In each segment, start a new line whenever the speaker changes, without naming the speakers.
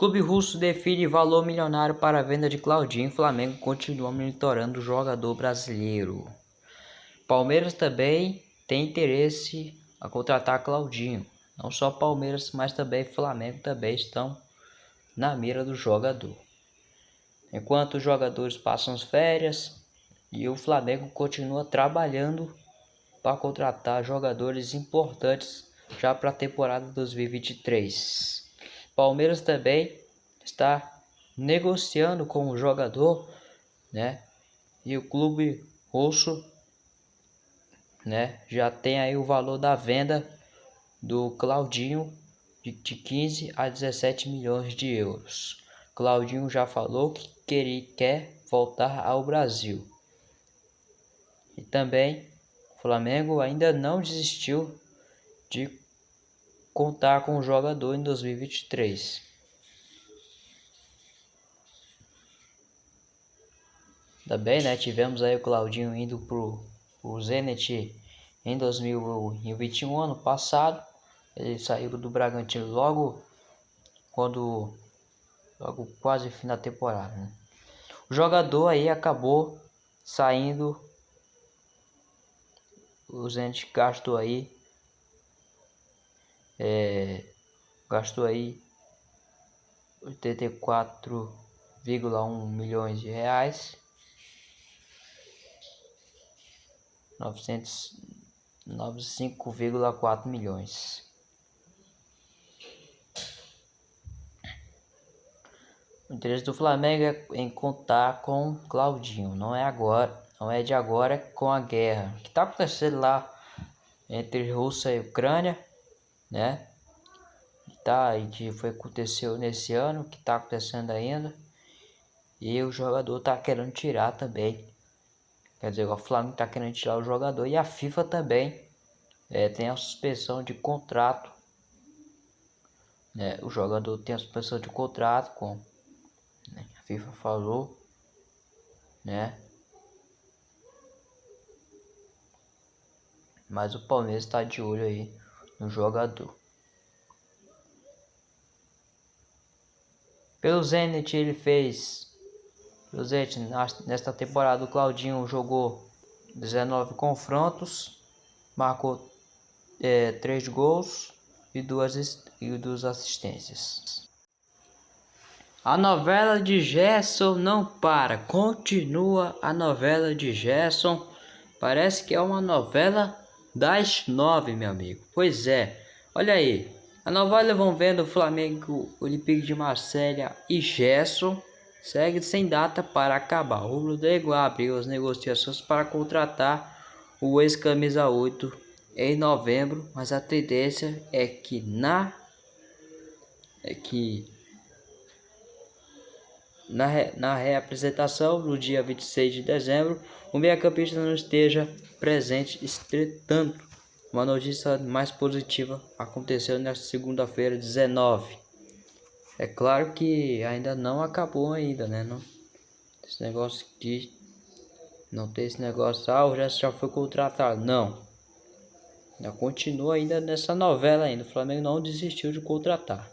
Clube russo define valor milionário para a venda de Claudinho. Flamengo continua monitorando o jogador brasileiro. Palmeiras também tem interesse a contratar Claudinho. Não só Palmeiras, mas também Flamengo também estão na mira do jogador. Enquanto os jogadores passam as férias e o Flamengo continua trabalhando para contratar jogadores importantes já para a temporada 2023. Palmeiras também está negociando com o jogador, né? E o clube russo, né, já tem aí o valor da venda do Claudinho de 15 a 17 milhões de euros. Claudinho já falou que quer, quer voltar ao Brasil. E também o Flamengo ainda não desistiu de contar com o jogador em 2023. Também, né, tivemos aí o Claudinho indo pro, pro Zenit em 2021, ano passado. Ele saiu do Bragantino logo quando logo quase fim da temporada. Né? O jogador aí acabou saindo. O Zenit gastou aí é, gastou aí 84,1 milhões de reais. 905,4 milhões. O interesse do Flamengo é em contar com Claudinho. Não é agora não é de agora com a guerra. Que está acontecendo lá entre Rússia e Ucrânia né? Tá, e que foi aconteceu nesse ano, que tá acontecendo ainda. E o jogador tá querendo tirar também. Quer dizer, o Flamengo tá querendo tirar o jogador e a FIFA também é, tem a suspensão de contrato. Né? O jogador tem a suspensão de contrato com né? a FIFA falou, né? Mas o Palmeiras está de olho aí no jogador. Pelo Zenit ele fez pelo Zenit, nesta temporada o Claudinho jogou 19 confrontos, marcou é, 3 gols e duas, e duas assistências. A novela de Gerson não para, continua a novela de Gerson. Parece que é uma novela das nove, meu amigo. Pois é, olha aí. A novela vão vendo o Flamengo, Olympique de Marselha e Gerson segue sem data para acabar. O Rodrigo abriu as negociações para contratar o ex-camisa 8 em novembro, mas a tendência é que na é que na, na reapresentação no dia 26 de dezembro, o meia-campista não esteja presente. Entretanto, uma notícia mais positiva aconteceu nesta segunda-feira, 19. É claro que ainda não acabou ainda, né? Não, esse negócio de não tem esse negócio, ah, o Gerson já foi contratado. Não. Ainda continua ainda nessa novela ainda. O Flamengo não desistiu de contratar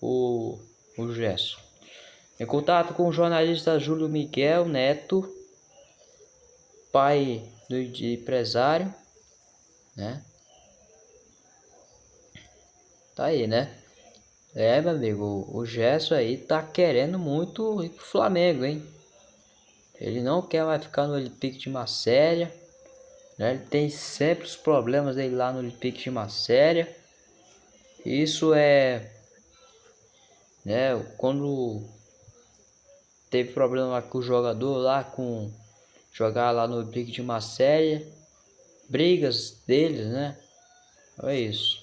o, o Gerson. Em contato com o jornalista Júlio Miguel Neto, pai do empresário, né? Tá aí, né? É, meu amigo, o Gerson aí tá querendo muito ir pro Flamengo, hein? Ele não quer mais ficar no Olympique de Marselha, né? Ele tem sempre os problemas dele lá no Olympique de Marselha. Isso é, né? Quando teve problema com o jogador lá com jogar lá no Olympique de Marselha, brigas deles, né? É isso.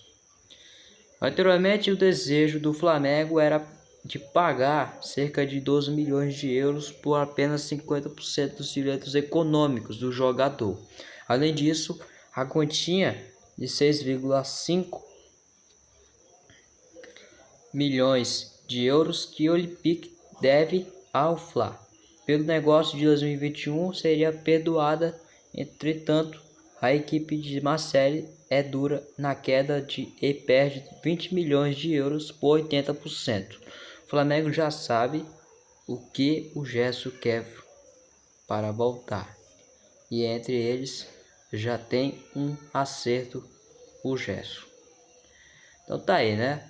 Anteriormente, o desejo do Flamengo era de pagar cerca de 12 milhões de euros por apenas 50% dos direitos econômicos do jogador. Além disso, a quantia de 6,5 milhões de euros que o Olympique deve ao Fla pelo negócio de 2021 seria perdoada, entretanto, a equipe de Marseille é dura na queda de e perde 20 milhões de euros por 80%. O Flamengo já sabe o que o Gesso quer para voltar. E entre eles já tem um acerto o Gesso. Então tá aí, né?